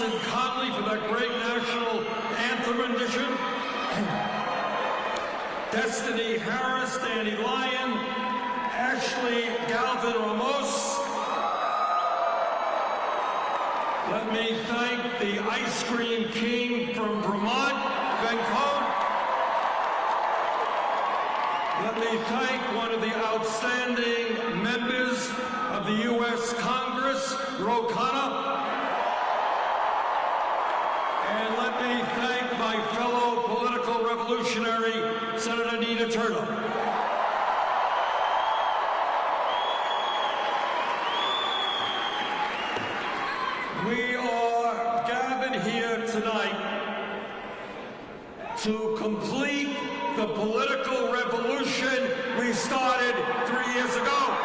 Watson Conley for that great national anthem rendition. Destiny Harris, Danny Lyon, Ashley Galvin Ramos. Let me thank the Ice Cream King from Vermont, Ben. Let me thank one of the outstanding members of the U.S. Congress, Ro Khanna. And let me thank my fellow political revolutionary, Senator Nina Turner. We are gathered here tonight to complete the political revolution we started three years ago.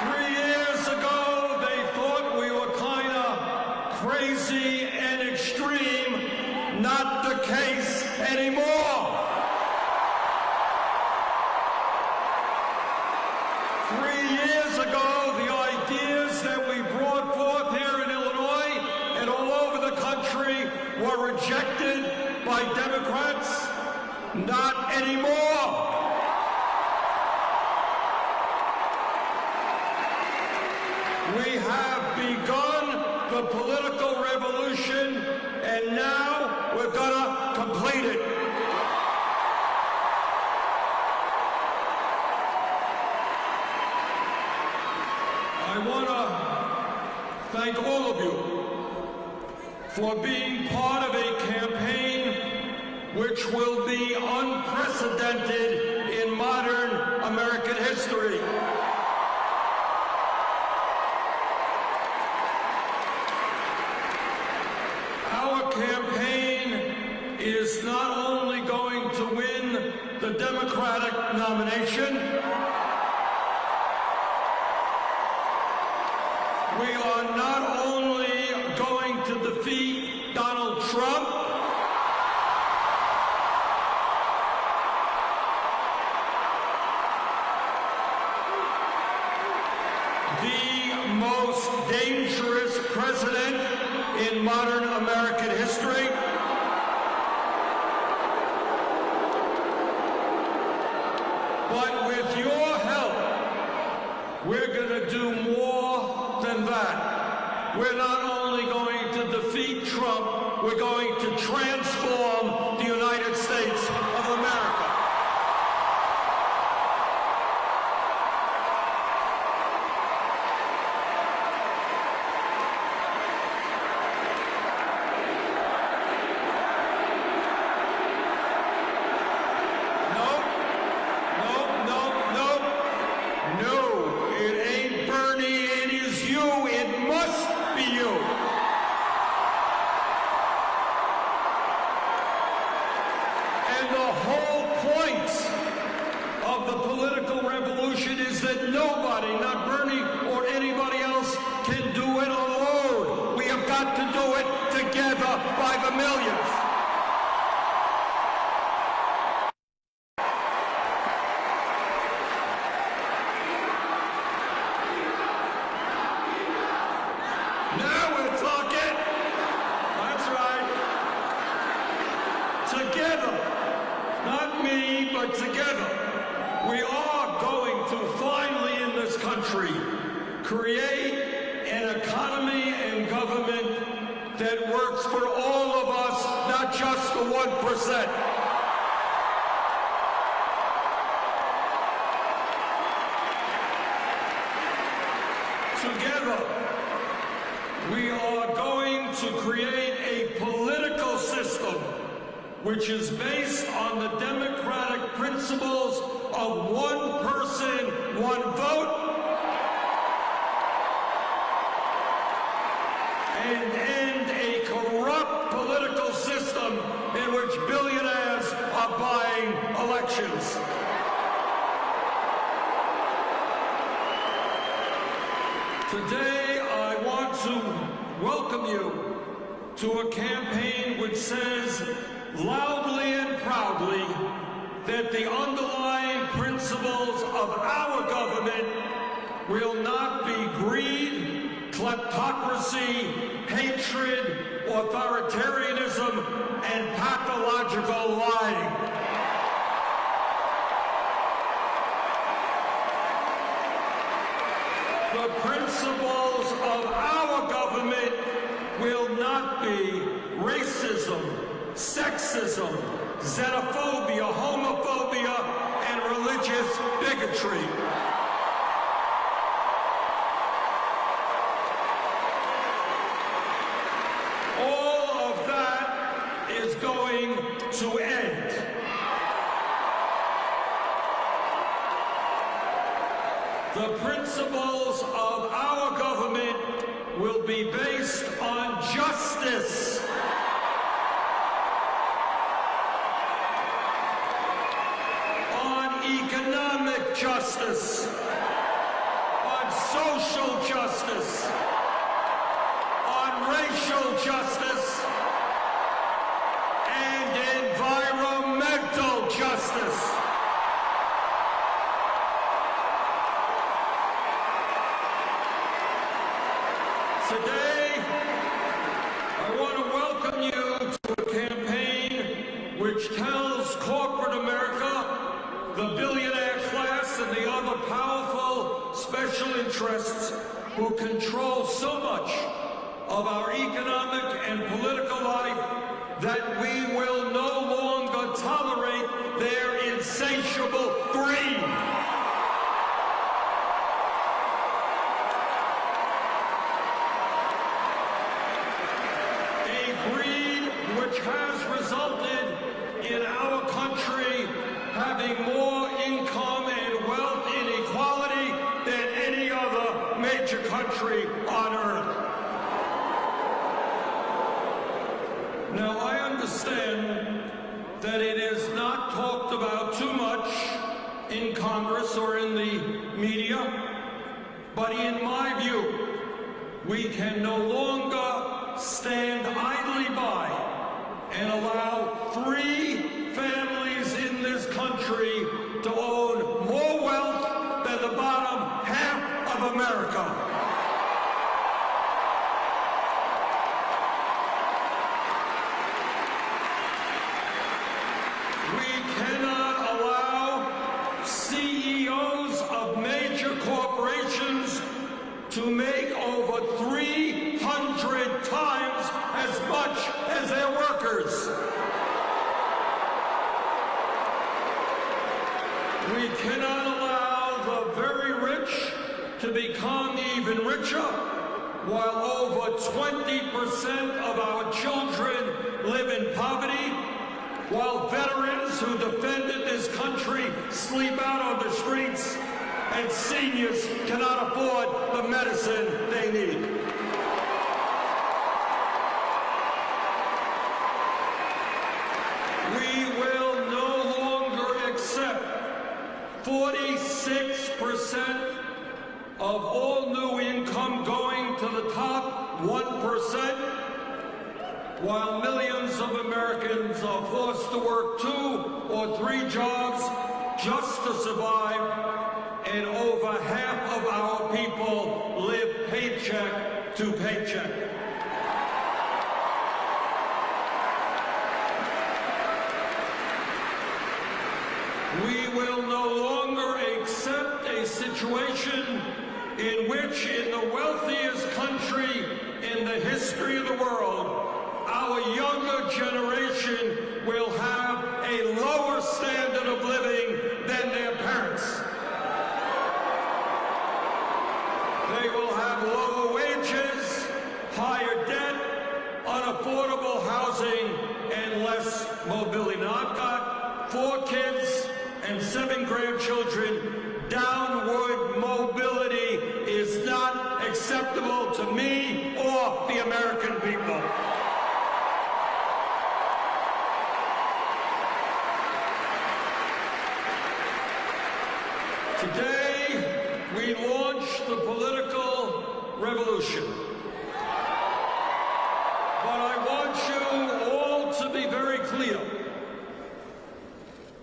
Three years ago, they thought we were kind of crazy and extreme. Not the case anymore. Three years ago, the ideas that we brought forth here in Illinois and all over the country were rejected by Democrats. Not anymore. We have begun the political revolution, and now we're gonna complete it. I want to thank all of you for being part of a campaign which will be unprecedented in modern American history. Our campaign is not only going to win the Democratic nomination, we are not only going to defeat Donald Trump, the most dangerous president in modern American history. But with your help, we're going to do more than that. We're not only going to defeat Trump, we're going to transform the United States of America. Nope. Nope, nope, nope. No, it ain't Bernie, it is you. It must be you. And the whole point of the political revolution is that nobody, not Bernie or anybody else, can do it alone. We have got to do it together by the millions. Now we're talking. That's right. Together. Not me, but together. We are going to finally in this country create an economy and government that works for all of us, not just the 1%. together, we are going to create a political system which is based on the democratic principles of one person, one vote, and end a corrupt political system in which billionaires are buying elections. Today, I want to welcome you to a campaign which says loudly and proudly that the underlying principles of our government will not be greed, kleptocracy, hatred, authoritarianism, and pathological lying. The principles of our government will not be racism, sexism, xenophobia, homophobia, and religious bigotry. All of that is going to end. The principles of our government will be based on justice. On economic justice. On social justice. On racial justice. And environmental justice. Today, I want to welcome you to a campaign which tells the powerful special interests who control so much of our economic and political life that we will no longer tolerate their insatiable greed. which has resulted in our major country on earth. Now, I understand that it is not talked about too much in Congress or in the media, but in my view, we can no longer stand idly by and allow three families in this country to own more wealth than the bottom half of America. We cannot allow CEOs of major corporations to make over 300 times as much as their workers. We cannot allow the very rich to become even richer, while over 20% of our children live in poverty, while veterans who defended this country sleep out on the streets, and seniors cannot afford the medicine they need. We will no longer accept 46% of all new income going to the top 1%, while millions of Americans are forced to work two or three jobs just to survive, and over half of our people live paycheck to paycheck. We will no longer accept a situation in which in the wealthiest country in the history of the world, our younger generation will have a lower standard of living than their parents. They will have lower wages, higher debt, unaffordable housing, and less mobility. Now, I've got four kids and seven grandchildren. Downward mobility acceptable to me or the American people. Today, we launch the political revolution. But I want you all to be very clear.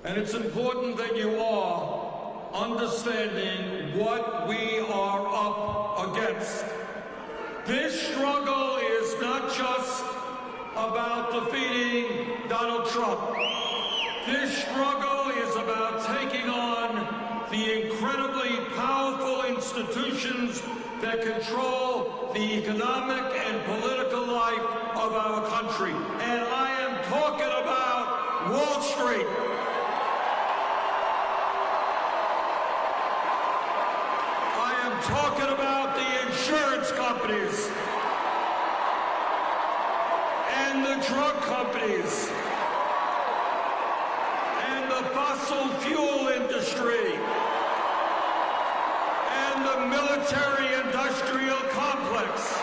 And it's important that you are understanding what we are up against. This struggle is not just about defeating Donald Trump. This struggle is about taking on the incredibly powerful institutions that control the economic and political life of our country. And I am talking about Wall Street. I am talking about the insurance companies and the drug companies and the fossil fuel industry and the military-industrial complex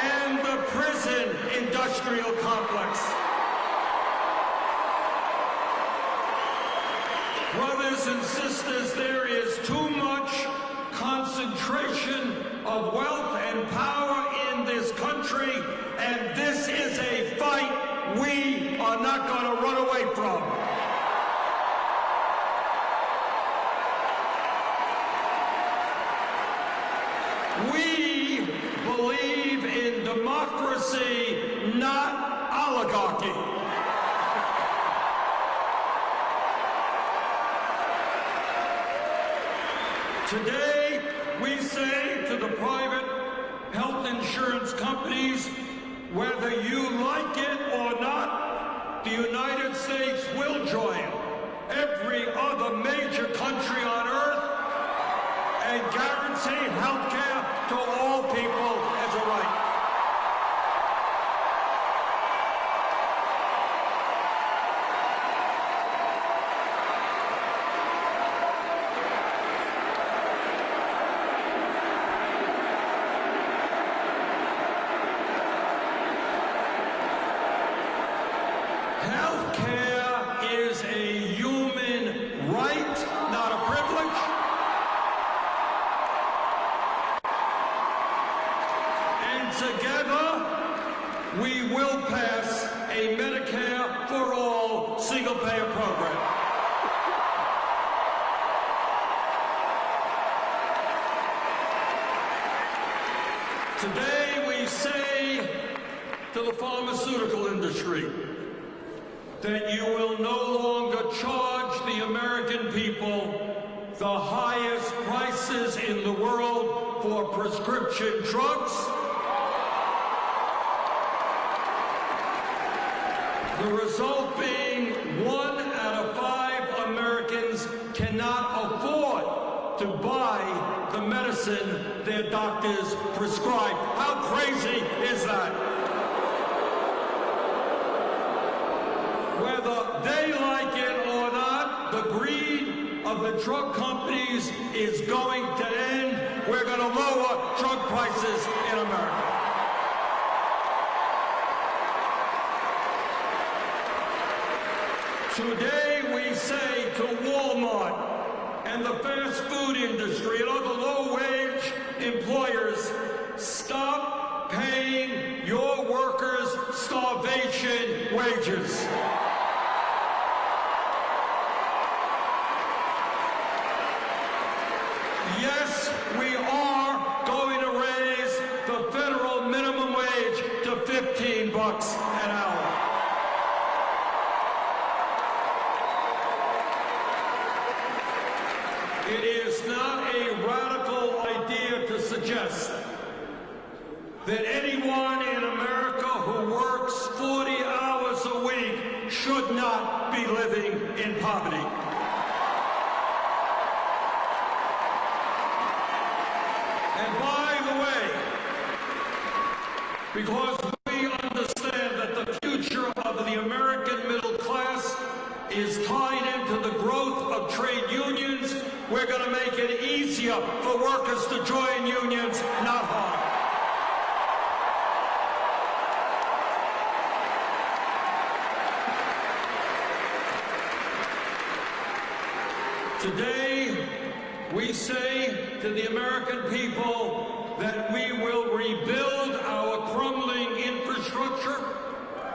and the prison industrial complex. Brothers and sisters, there is too much concentration of wealth and power in this country, and this is a fight we are not going to run away from. We believe in democracy, not oligarchy. Today, we say to the private health insurance companies, whether you like it or not, the United States will join every other major country on earth and guarantee health care to all people as a right. Health care is a human right, not a privilege. And together, we will pass a Medicare for all single-payer program. Today, we say to the pharmaceutical industry that you will no longer charge the American people the highest prices in the world for prescription drugs. The result being one out of five Americans cannot afford to buy the medicine their doctors prescribe. How crazy is that? Whether they like it or not, the greed of the drug companies is going to end. We're going to lower drug prices in America. Today we say to Walmart and the fast food industry and other low-wage employers, stop paying your workers starvation wages. Yes, we are going to raise the federal minimum wage to 15 bucks an hour. It is not a radical to suggest that anyone in America who works 40 hours a week should not be living in poverty. And by the way, because we understand that the future of the American middle class is tied into the growth of trade unions, we're going to make it easier for workers to join unions, not harder. Today, we say to the American people that we will rebuild our crumbling infrastructure,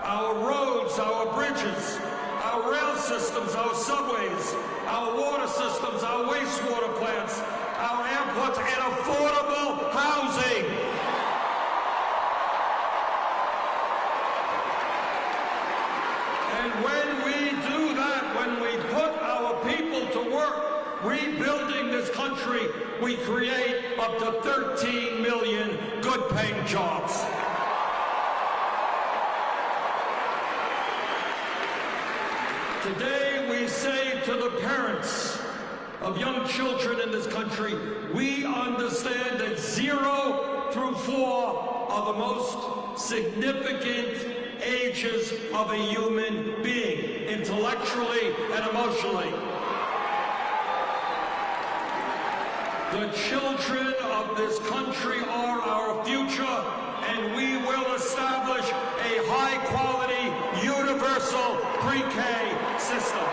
our roads, our bridges, our rail systems, our subways, our water systems, our wastewater plants, our airports, and affordable housing. And when we do that, when we put our people to work rebuilding this country, we create up to 13 million good-paying jobs. Today we say to the parents of young children in this country, we understand that zero through four are the most significant ages of a human being, intellectually and emotionally. The children of this country are our future, and we will establish a high-quality, universal pre-K system.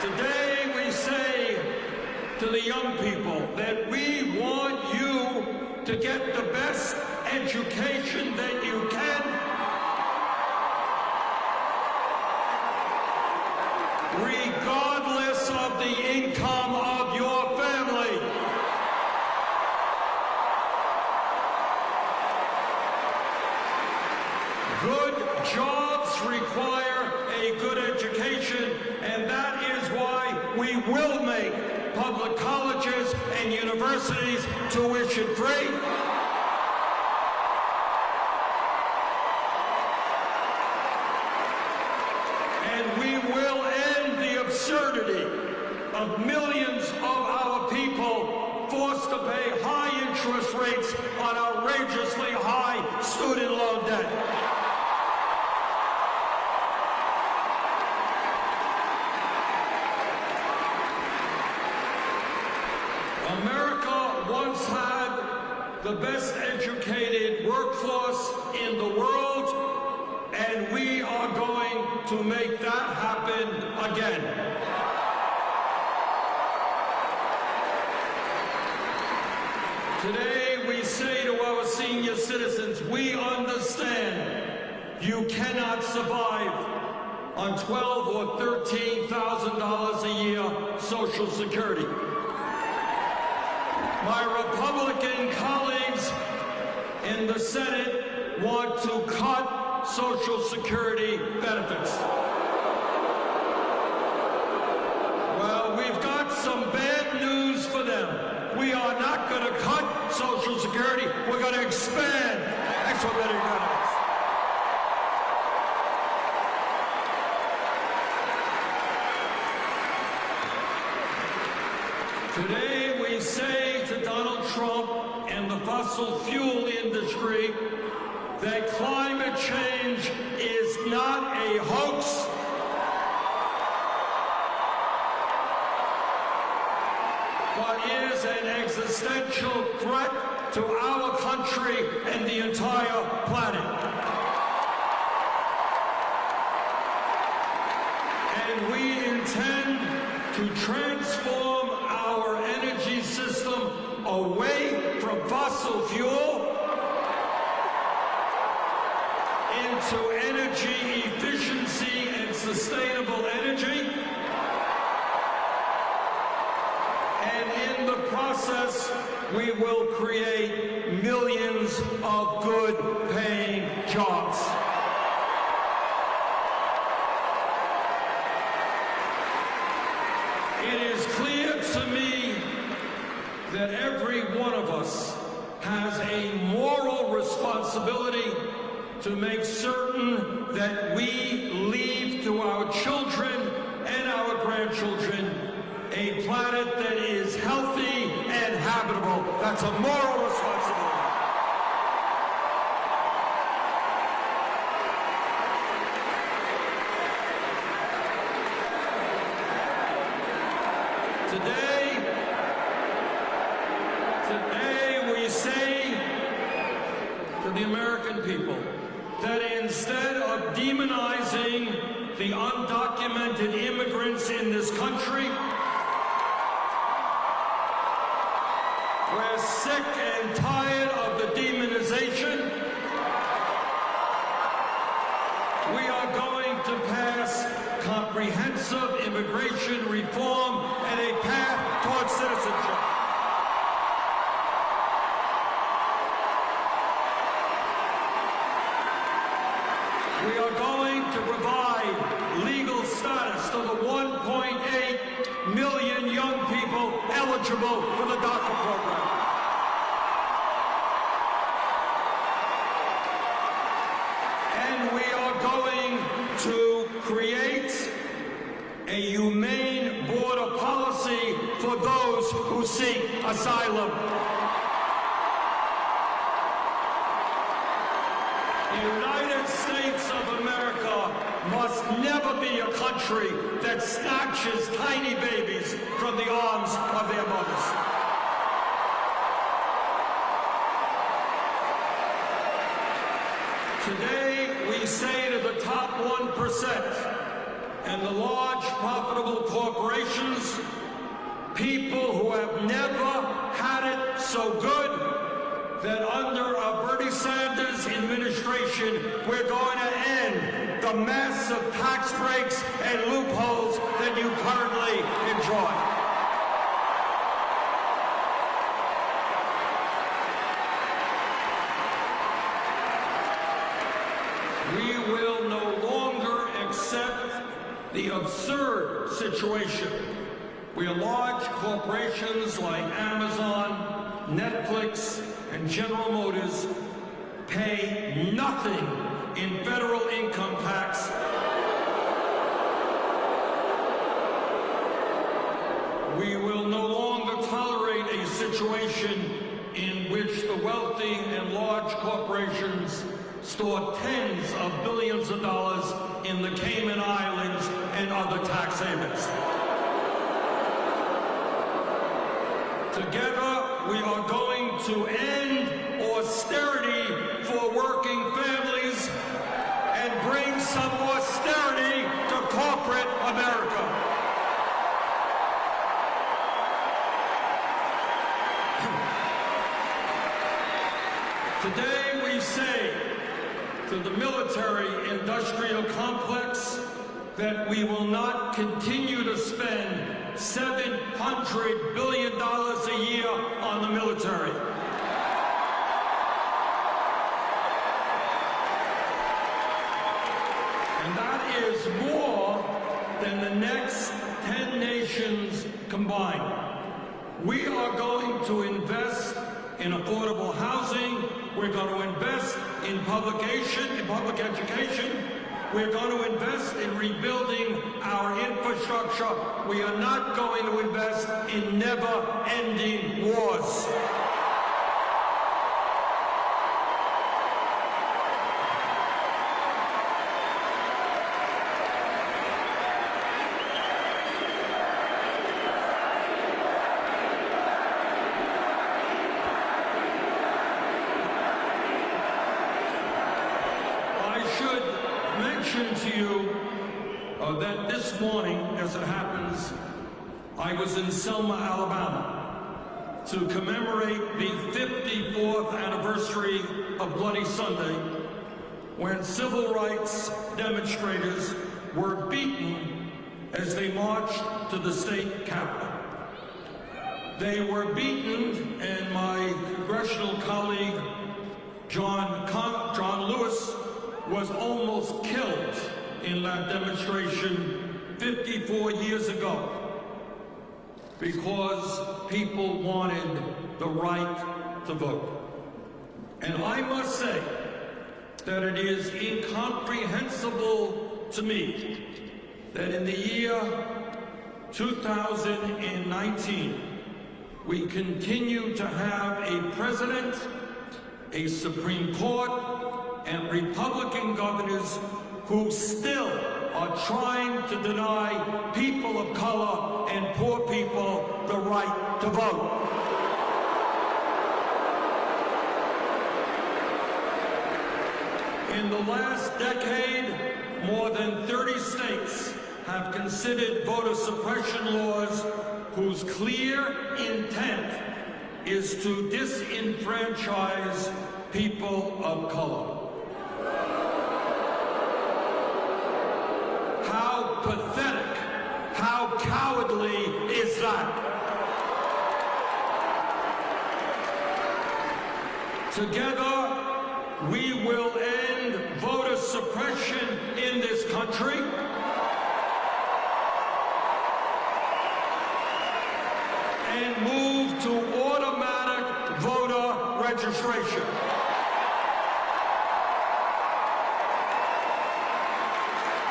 Today we say to the young people that we want you to get the best education that you can regardless of the income of your family. Good jobs require a good education, and that is why we will make public colleges and universities tuition free. And we will end the absurdity of millions of our people forced to pay high interest rates on outrageously high student loan debt. America once had the best educated workforce in the world, and we are going to make that happen again. Today, we say to our senior citizens, we understand you cannot survive on twelve or thirteen thousand dollars a year Social Security. My Republican colleagues in the Senate want to cut Social Security benefits. Well, we've got some bad news for them. We are not going to cut Social Security. We're going to expand expedited benefits. Today to Donald Trump and the fossil fuel industry that climate change is not a hoax. but is an existential threat to our country and the entire planet. And we intend to transform away from fossil fuel into energy efficiency and sustainable energy. And in the process, we will create millions of good paying jobs. It is clear to me that every one of us has a moral responsibility to make certain that we leave to our children and our grandchildren a planet that is healthy and habitable. That's a moral responsibility. Today, today we say to the American people that instead of demonizing the undocumented immigrants in this country, we're sick and tired of the demonization. We are going to pass comprehensive immigration reform and a path towards citizenship. We are going to provide legal to the 1.8 million young people eligible for the DACA program. And we are going to create a humane border policy for those who seek asylum. The United States of America must never be a country that snatches tiny babies from the arms of their mothers. Today, we say to the top 1% and the large profitable corporations, people who have never had it so good, that under a Bernie Sanders administration, we're going to end the massive tax breaks and loopholes that you currently enjoy. We will no longer accept the absurd situation where large corporations like Amazon, Netflix, and General Motors pay nothing in federal income tax We will no longer tolerate a situation in which the wealthy and large corporations store tens of billions of dollars in the Cayman Islands and other tax havens. Together, we are going to end austerity for working families bring some austerity to corporate America. Today we say to the military-industrial complex that we will not continue to spend $700 billion a year on the military. Is more than the next 10 nations combined. We are going to invest in affordable housing. We're going to invest in publication, in public education. We're going to invest in rebuilding our infrastructure. We are not going to invest in never-ending wars. I should mention to you uh, that this morning, as it happens, I was in Selma, Alabama to commemorate the 54th anniversary of Bloody Sunday when civil rights demonstrators were beaten as they marched to the state capitol. They were beaten, and my congressional colleague, John, Con- John Lewis, was almost killed in that demonstration 54 years ago because people wanted the right to vote. And I must say that it is incomprehensible to me that in the year 2019, we continue to have a president, a Supreme Court, and Republican governors who still are trying to deny people of color and poor people the right to vote. In the last decade, more than 30 states have considered voter suppression laws whose clear intent is to disenfranchise people of color. How pathetic, how cowardly is that? Together, we will end voter suppression in this country. and move to automatic voter registration.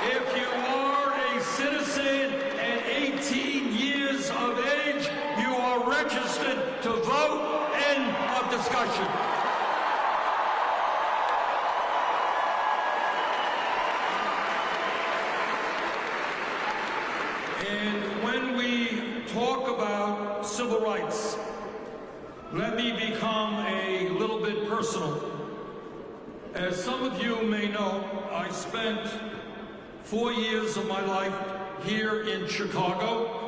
If you are a citizen and 18 years of age, you are registered to vote. End of discussion. And when we talk about civil rights, let me become a little bit personal. As some of you may know, I spent four years of my life here in Chicago.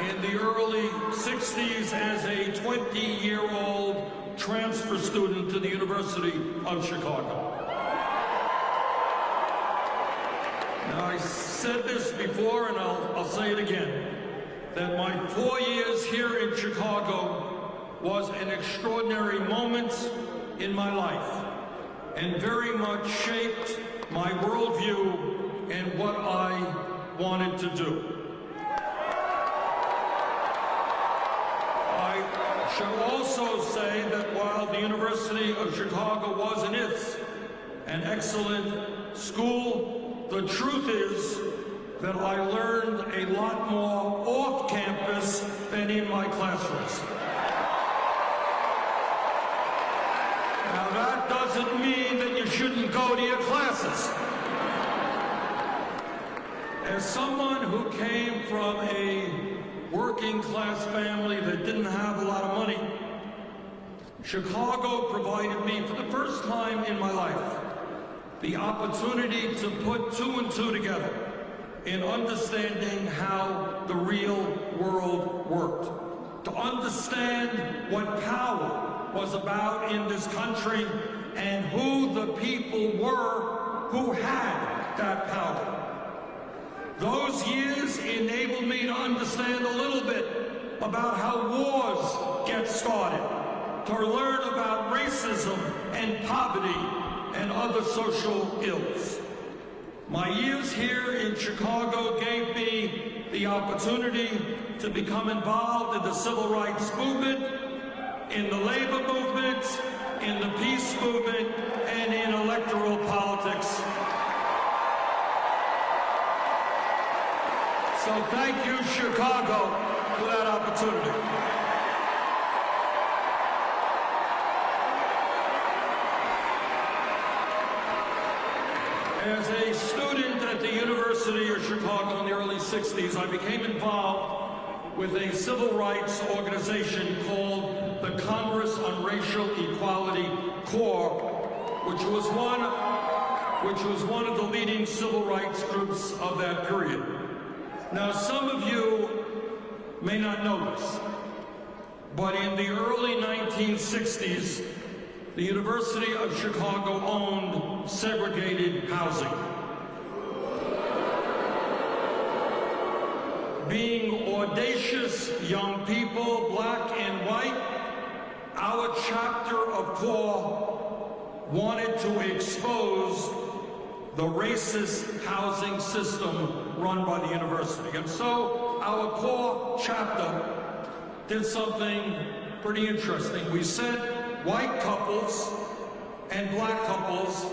In the early 60s as a 20-year-old transfer student to the University of Chicago. Now, I said this before, and I'll, I'll say it again, that my four years here in Chicago was an extraordinary moment in my life, and very much shaped my worldview and what I wanted to do. I shall also say that while the University of Chicago was and is an excellent school, the truth is that I learned a lot more off campus than in my classrooms. Now that doesn't mean that you shouldn't go to your classes. As someone who came from a working class family that didn't have a lot of money, Chicago provided me for the first time in my life the opportunity to put two and two together in understanding how the real world worked, to understand what power was about in this country and who the people were who had that power. Those years enabled me to understand a little bit about how wars get started, to learn about racism and poverty and other social ills. My years here in Chicago gave me the opportunity to become involved in the civil rights movement, in the labor movement, in the peace movement, and in electoral politics. So thank you, Chicago, for that opportunity. As a student at the University of Chicago in the early 60s, I became involved with a civil rights organization called the Congress on Racial Equality Corps, which was one which was one of the leading civil rights groups of that period. Now, some of you may not know this, but in the early 1960s, the University of Chicago owned segregated housing. Being audacious young people, black and white, our chapter of CORE wanted to expose the racist housing system run by the university. And so our CORE chapter did something pretty interesting. We said white couples and black couples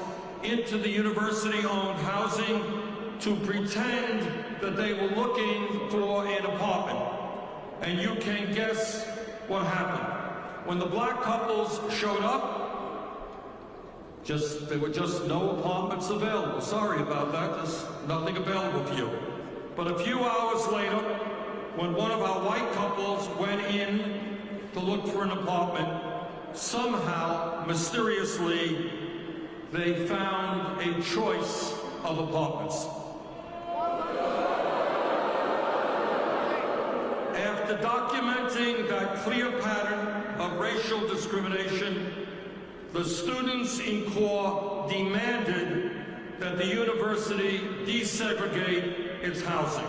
into the university-owned housing to pretend that they were looking for an apartment. And you can guess what happened. When the black couples showed up, just there were just no apartments available. Sorry about that, there's nothing available for you. But a few hours later, when one of our white couples went in to look for an apartment, somehow, mysteriously, they found a choice of apartments. After documenting that clear pattern of racial discrimination, the students in CORE demanded that the university desegregate its housing.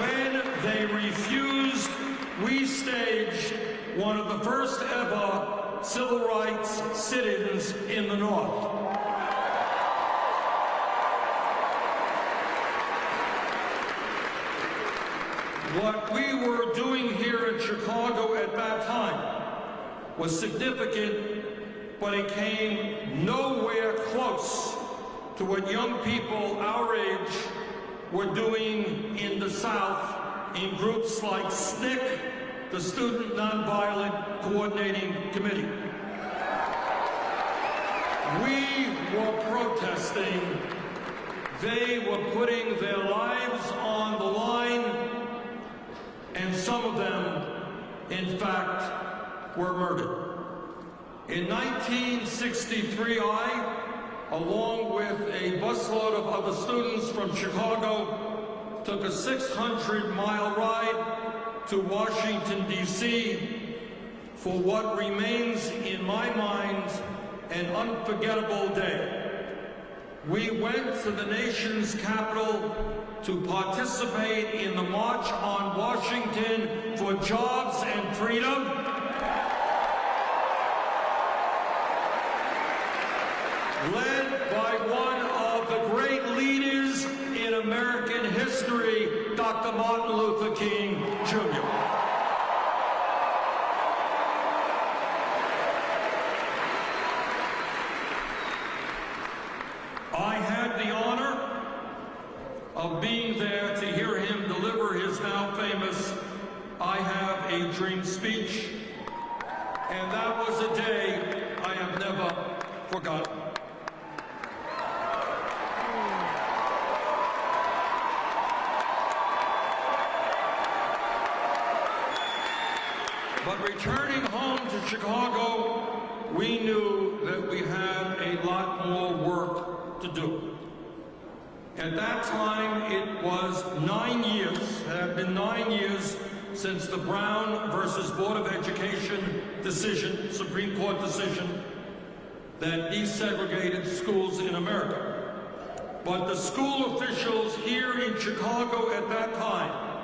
when they refused, we staged one of the first ever civil rights sit-ins in the North. What we were doing here in Chicago at that time was significant, but it came nowhere close to what young people our age were doing in the South in groups like SNCC, the Student Nonviolent Coordinating Committee. We were protesting. They were putting their lives on the line, and some of them, in fact, were murdered. In 1963, I, along with a busload of other students from Chicago, took a 600-mile ride to Washington, D.C. for what remains in my mind an unforgettable day. We went to the nation's capital to participate in the March on Washington for Jobs and Freedom. Led by one of the great leaders in American history, Dr. Martin Luther King, Jr. I had the honor of being there to hear him deliver his now famous I Have a Dream speech, and that was a day I have never forgotten. But returning home to Chicago, we knew that we had a lot more work to do. At that time, it was nine years, had been nine years since the Brown versus Board of Education decision, Supreme Court decision, that desegregated schools in America. But the school officials here in Chicago at that time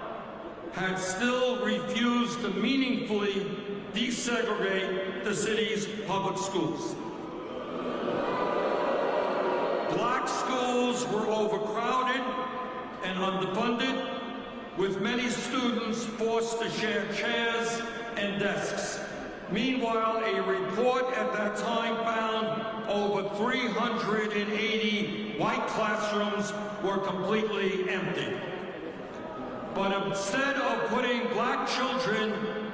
had still refused to meaningfully desegregate the city's public schools. Black schools were overcrowded and underfunded, with many students forced to share chairs and desks. Meanwhile, a report at that time found over 380 white classrooms were completely empty. But instead of putting black children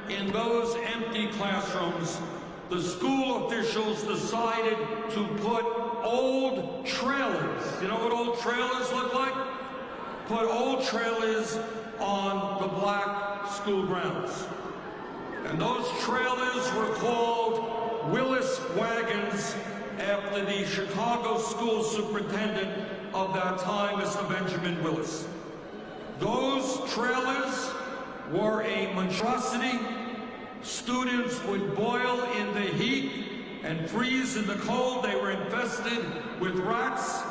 in those empty classrooms, the school officials decided to put old trailers, you know what old trailers look like? Put old trailers on the black school grounds. And those trailers were called Willis wagons after the Chicago school superintendent of that time, Mr. Benjamin Willis. Those trailers were a monstrosity. Students would boil in the heat and freeze in the cold. They were infested with rats.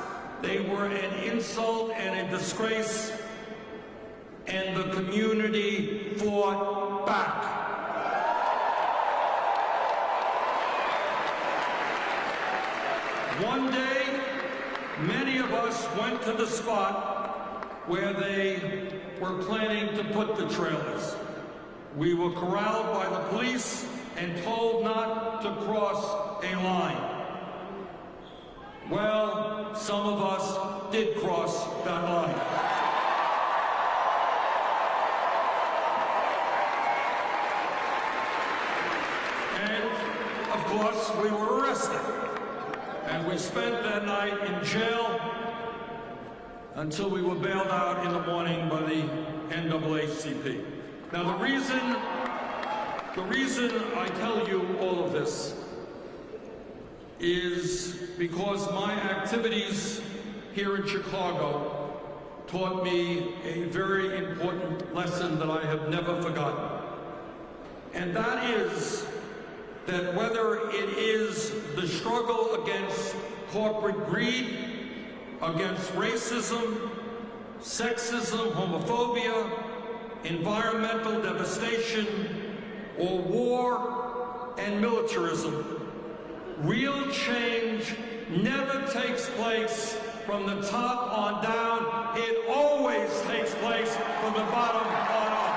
They were an insult and a disgrace. And the community fought back. One day, many of us went to the spot where they were planning to put the trailers. We were corralled by the police and told not to cross a line. Well, some of us did cross that line. And, of course, we were arrested. And we spent that night in jail until we were bailed out in the morning by the NAACP. Now, the reason, the reason I tell you all of this is because my activities here in Chicago taught me a very important lesson that I have never forgotten. And that is that whether it is the struggle against corporate greed, against racism, sexism, homophobia, environmental devastation, or war and militarism, Real change never takes place from the top on down. It always takes place from the bottom on up.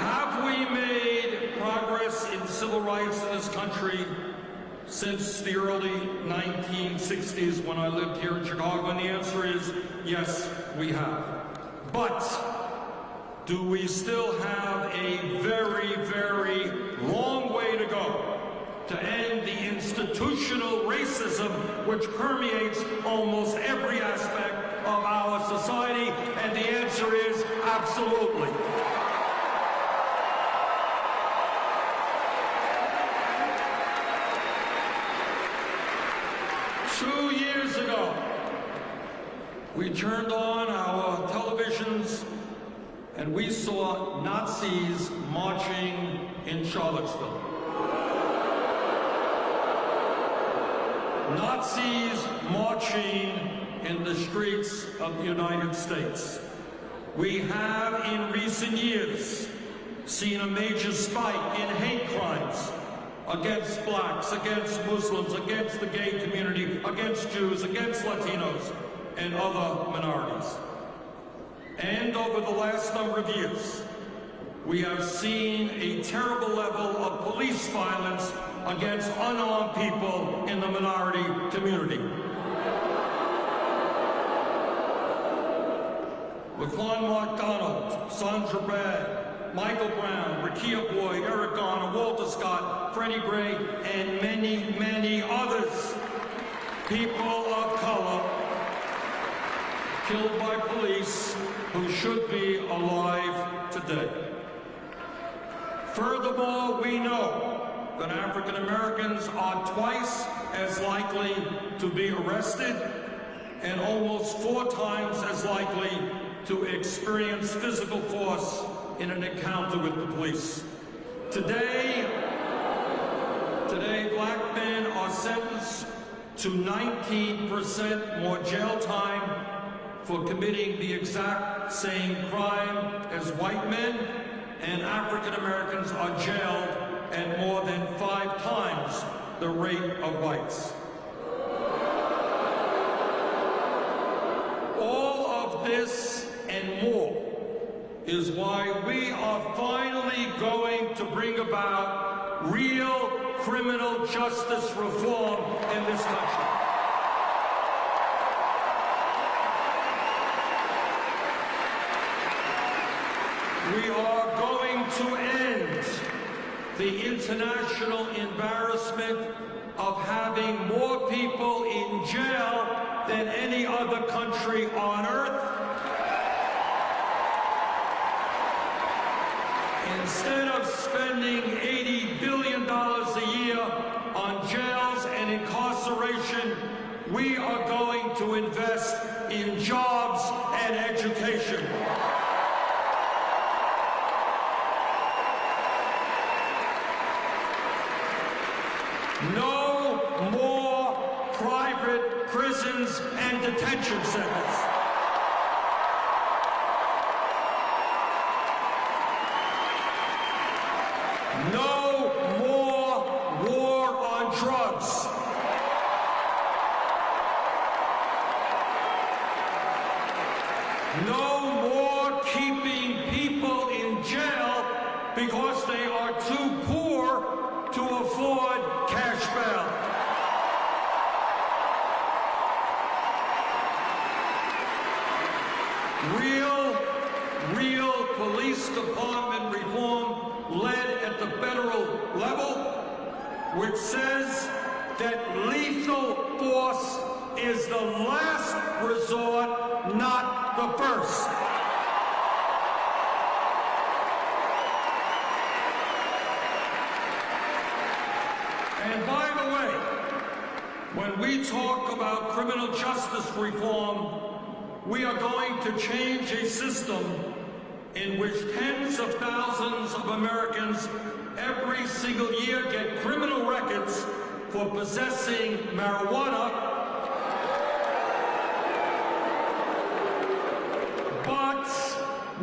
Have we made progress in civil rights in this country since the early 1960s when I lived here in Chicago? And the answer is yes, we have. But do we still have a very, very long way to go to end the institutional racism which permeates almost every aspect of our society? And the answer is absolutely. Years ago, we turned on our televisions and we saw Nazis marching in Charlottesville. Nazis marching in the streets of the United States. We have in recent years seen a major spike in hate crimes against blacks, against Muslims, against the gay community, against Jews, against Latinos, and other minorities. And over the last number of years, we have seen a terrible level of police violence against unarmed people in the minority community. Laquan McDonald, Sandra Bland, Michael Brown, Rekia Boyd, Eric Garner, Walter Scott, Freddie Gray, and many, many others. People of color killed by police who should be alive today. Furthermore, we know that African Americans are twice as likely to be arrested and almost four times as likely to experience physical force in an encounter with the police. Today, today black men are sentenced to 19% more jail time for committing the exact same crime as white men, and African Americans are jailed at more than five times the rate of whites. All of this and more is why we are finally going to bring about real criminal justice reform in this country. We are going to end the international embarrassment of having more people in jail than any other country on earth. Instead of spending $80 billion a year on jails and incarceration, we are going to invest in jobs and education. No more private prisons and detention centers. No more war on drugs. No more keeping people in jail because they are too poor to afford cash bail. Real, real police department reform led at the federal level, which says that lethal force is the last resort, not the first. And by the way, when we talk about criminal justice reform, we are going to change a system in which tens of thousands of Americans every single year get criminal records for possessing marijuana, but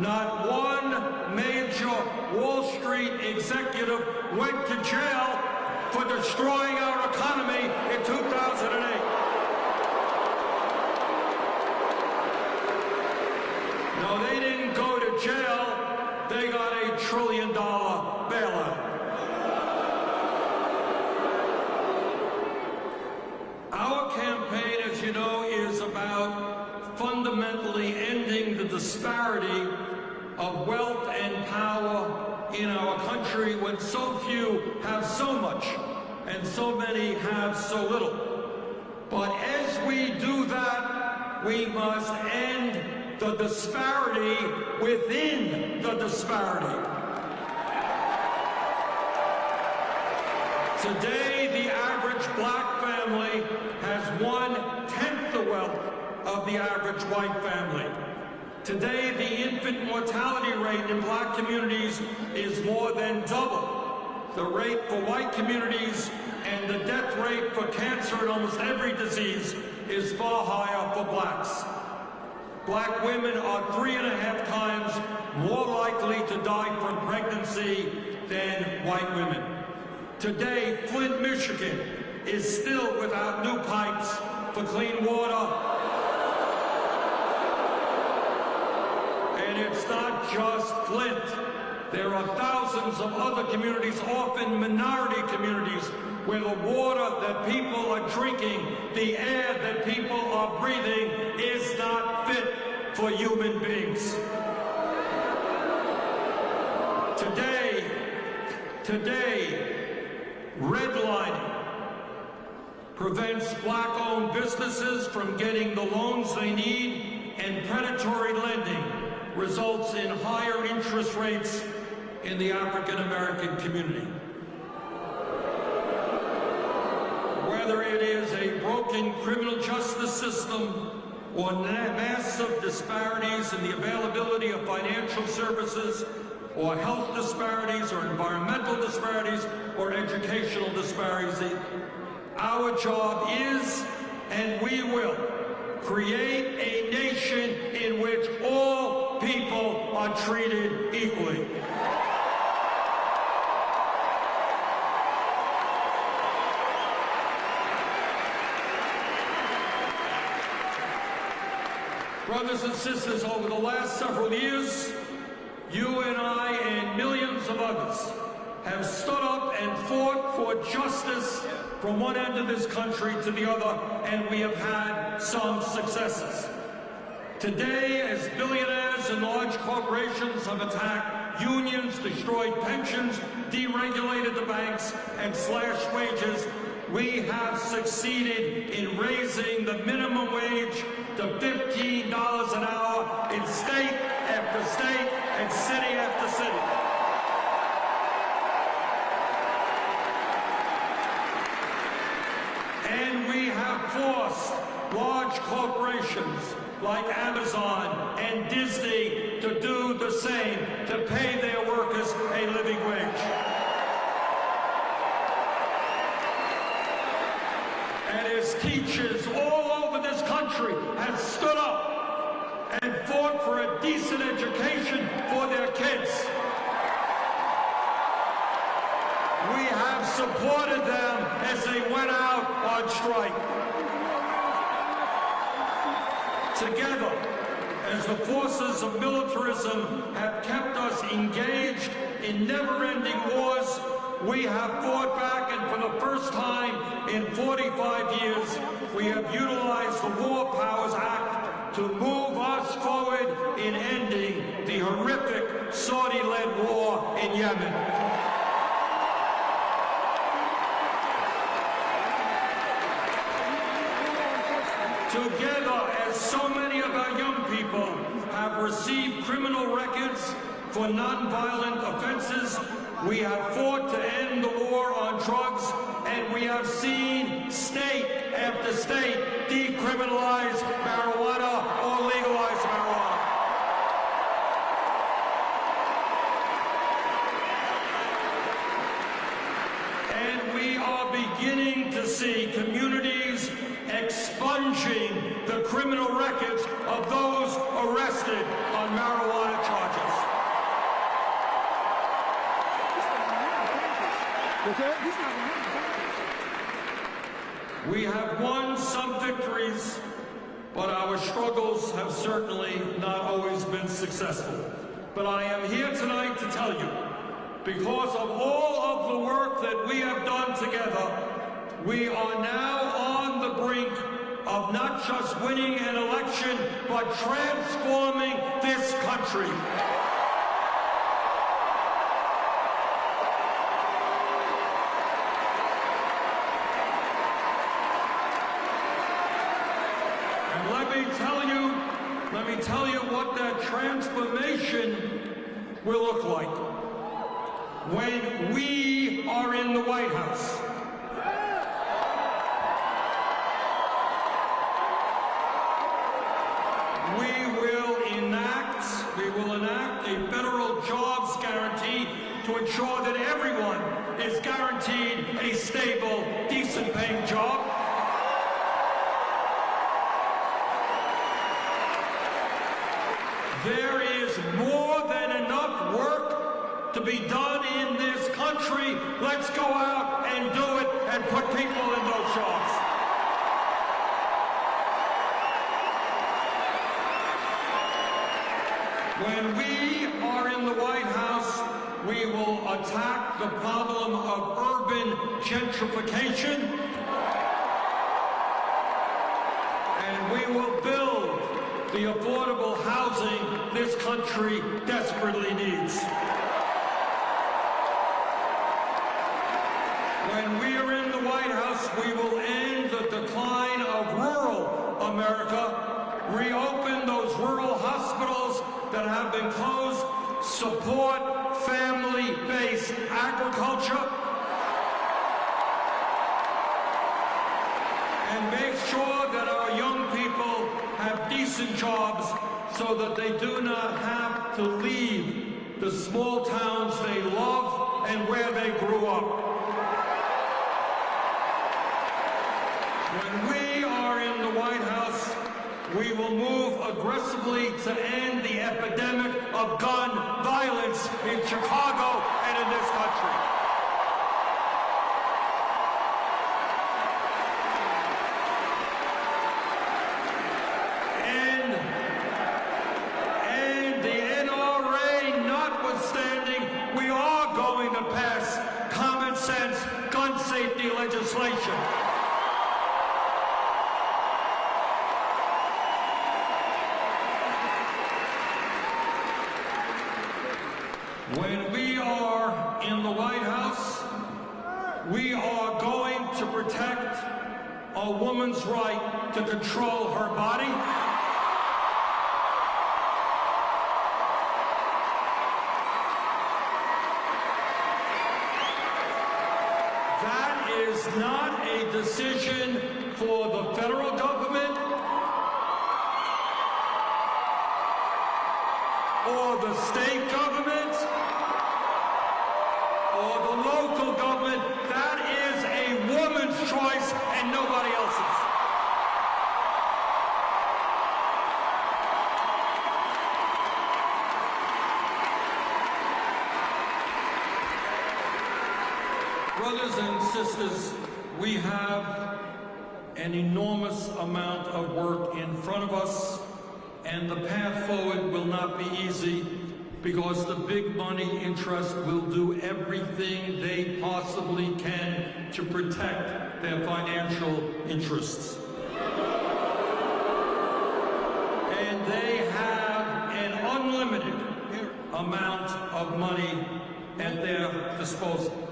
not one major Wall Street executive went to jail for destroying our economy in 2008. No, they didn't go to jail. They got a trillion dollar bailout. Our campaign, as you know, is about fundamentally ending the disparity of wealth and power in our country when so few have so much and so many have so little. But as we do that, we must end the disparity within the disparity. Today, the average black family has one-tenth the wealth of the average white family. Today, the infant mortality rate in black communities is more than double the rate for white communities, and the death rate for cancer and almost every disease is far higher for blacks. Black women are three and a half times more likely to die from pregnancy than white women. Today, Flint, Michigan is still without new pipes for clean water. And it's not just Flint. There are thousands of other communities, often minority communities, where the water that people are drinking, the air that people are breathing, is not fit for human beings. Today, today, redlining prevents black-owned businesses from getting the loans they need, and predatory lending results in higher interest rates in the African-American community. Whether it is a broken criminal justice system or massive disparities in the availability of financial services or health disparities or environmental disparities or educational disparities. Our job is, and we will, create a nation in which all people are treated equally. Brothers and sisters, over the last several years, you and I and millions of others have stood up and fought for justice from one end of this country to the other, and we have had some successes. Today, as billionaires and large corporations have attacked unions, destroyed pensions, deregulated the banks, and slashed wages, we have succeeded in raising the minimum wage to $15 an hour in state after state and city after city. And we have forced large corporations like Amazon and Disney to do the same, to pay their workers a living wage. As teachers all over this country have stood up and fought for a decent education for their kids. We have supported them as they went out on strike. Together, as the forces of militarism have kept us engaged in never-ending wars, we have fought back and for the first time in 45 years, we have utilized the War Powers Act to move us forward in ending the horrific Saudi-led war in Yemen. Together, as so many of our young people have received criminal records for nonviolent offenses, we have fought to end the war on drugs, and we have seen state after state decriminalize marijuana or legalize marijuana. And we are beginning to see communities expunging the criminal records of those arrested on marijuana charges. We have won some victories, but our struggles have certainly not always been successful. But I am here tonight to tell you, because of all of the work that we have done together, we are now on the brink of not just winning an election, but transforming this country. And let me tell you, let me tell you what that transformation will look like when we are in the White House. We will enact, we will enact a federal jobs guarantee to ensure that everyone is guaranteed a stable, decent paying job. There is more than enough work to be done in this country. Let's go out and do it and put people in those jobs. When we are in the White House, we will attack the problem of urban gentrification. And we will build the affordable housing this country desperately needs. When we are in the White House, we will end the decline of rural America, reopen those rural hospitals that have been closed, support family-based agriculture, make sure that our young people have decent jobs so that they do not have to leave the small towns they love and where they grew up. When we are in the White House, we will move aggressively to end the epidemic of gun violence in Chicago and in this country. Legislation. When we are in the White House, we are going to protect a woman's right to control her body. That is not a decision for the federal government or the state government or the local government. That is a woman's choice and nobody else's. Brothers and sisters, we have an enormous amount of work in front of us, and the path forward will not be easy because the big money interest will do everything they possibly can to protect their financial interests. And they have an unlimited amount of money at their disposal.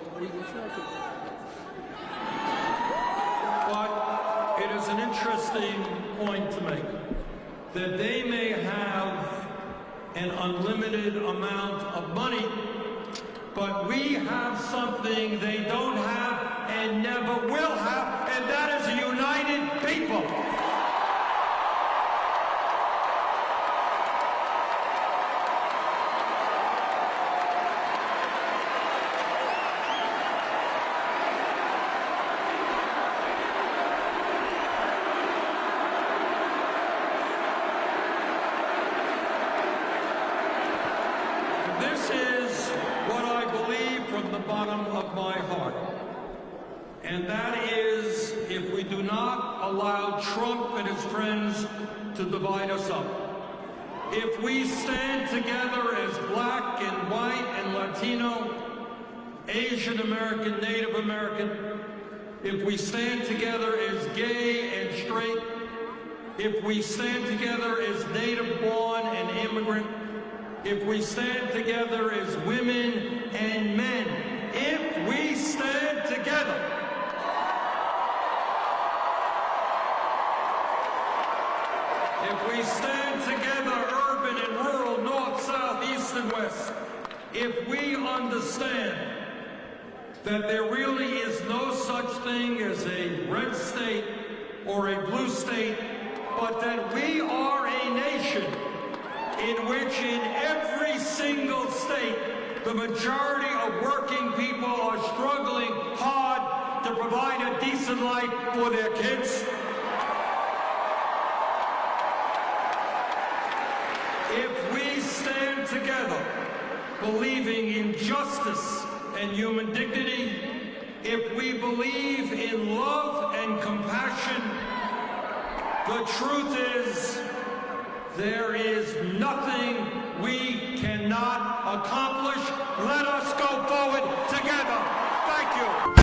But it is an interesting point to make that they may have an unlimited amount of money, but we have something they don't have and never will have, and that is a united people. This is what I believe from the bottom of my heart. And that is if we do not allow Trump and his friends to divide us up. If we stand together as black and white and Latino, Asian American, Native American, if we stand together as gay and straight, if we stand together as native born and immigrant, if we stand together as women and men, if we stand together, if we stand together, urban and rural, north, south, east, and west, if we understand that there really is no such thing as a red state or a blue state, but that we are a nation in which in every single state, the majority of working people are struggling hard to provide a decent life for their kids. If we stand together, believing in justice and human dignity, if we believe in love and compassion, the truth is there is nothing we cannot accomplish. Let us go forward together. Thank you.